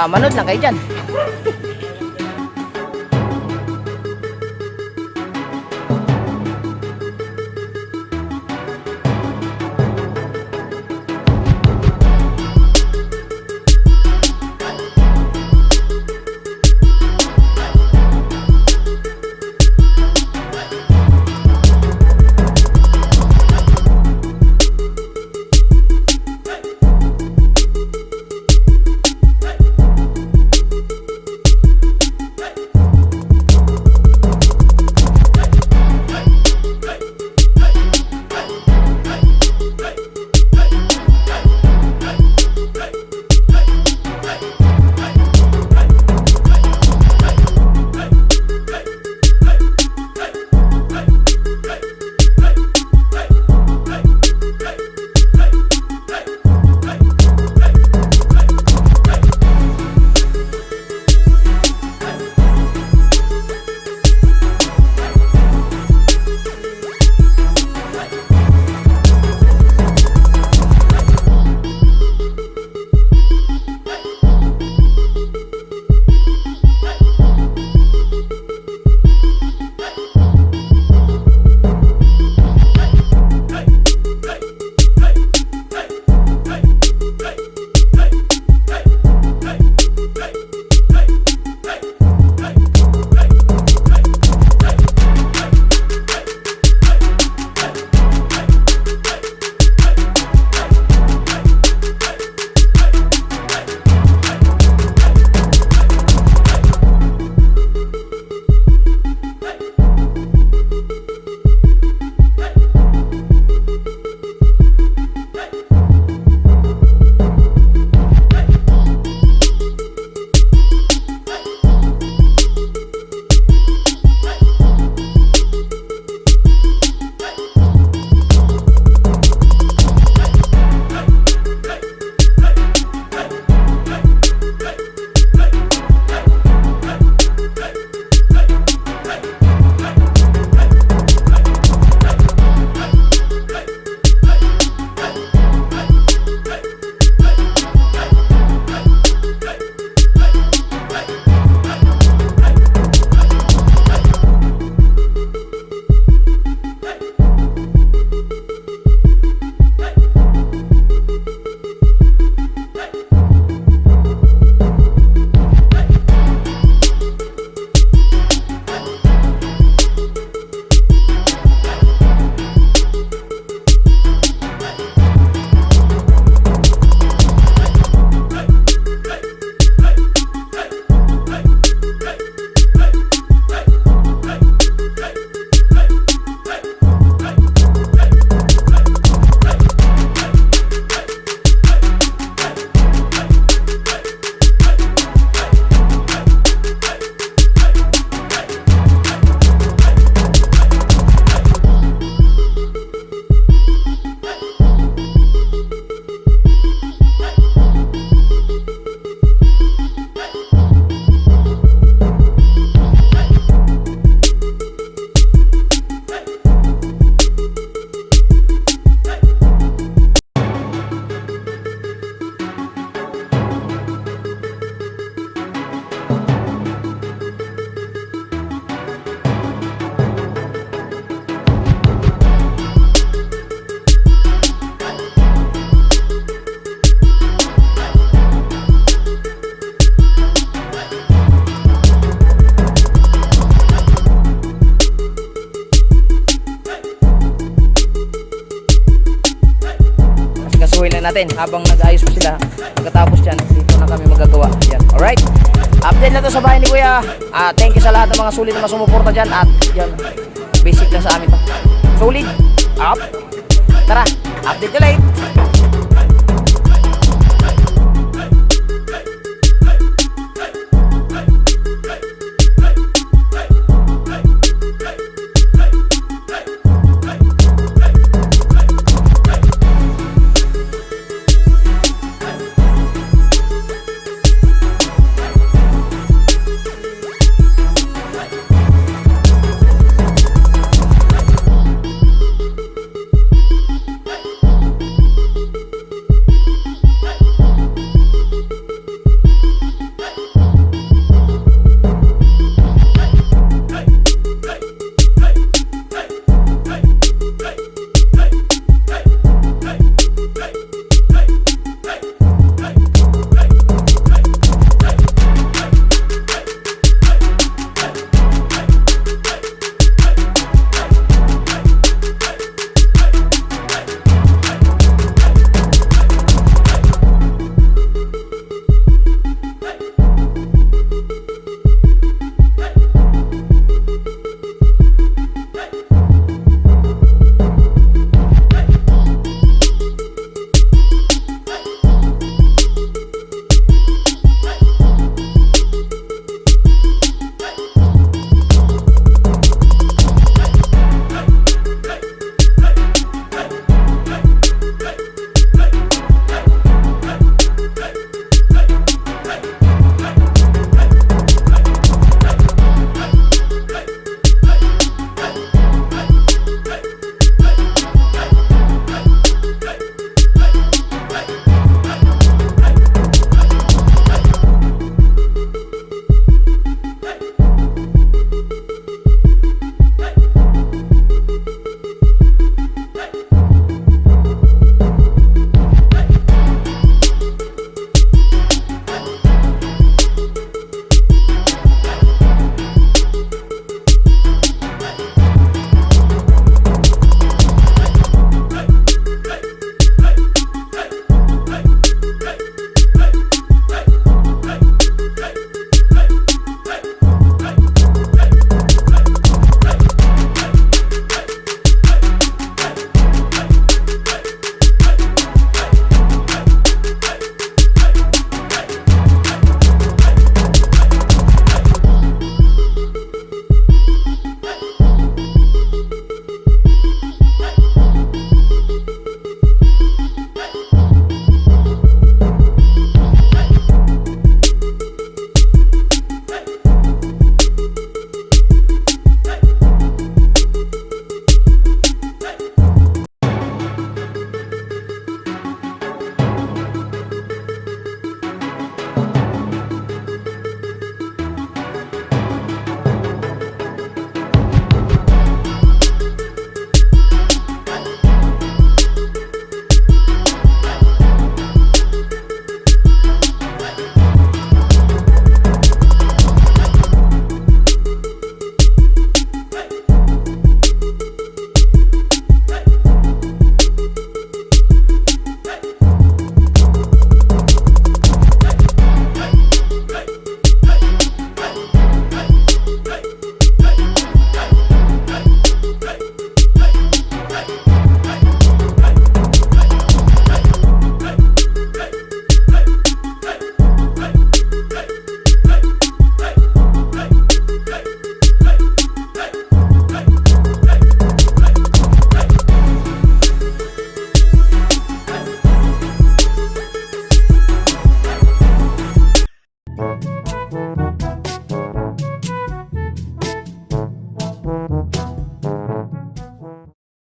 Ah, manood lang kayo dyan. Natin habang nag-ayos pa sila. Pagkatapos dyan, dito na kami magagawa. Yan. Alright? Update na to sa bahay ni Kuya. Ah, thank you sa lahat ng mga sulit na sumuporta dyan. At yan, basic lang sa amin to. Solid. Up. Tara, update you late.